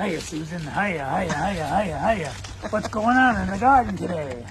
Hiya, Susan. Hiya, hiya, hiya, hiya, hiya. What's going on in the garden today?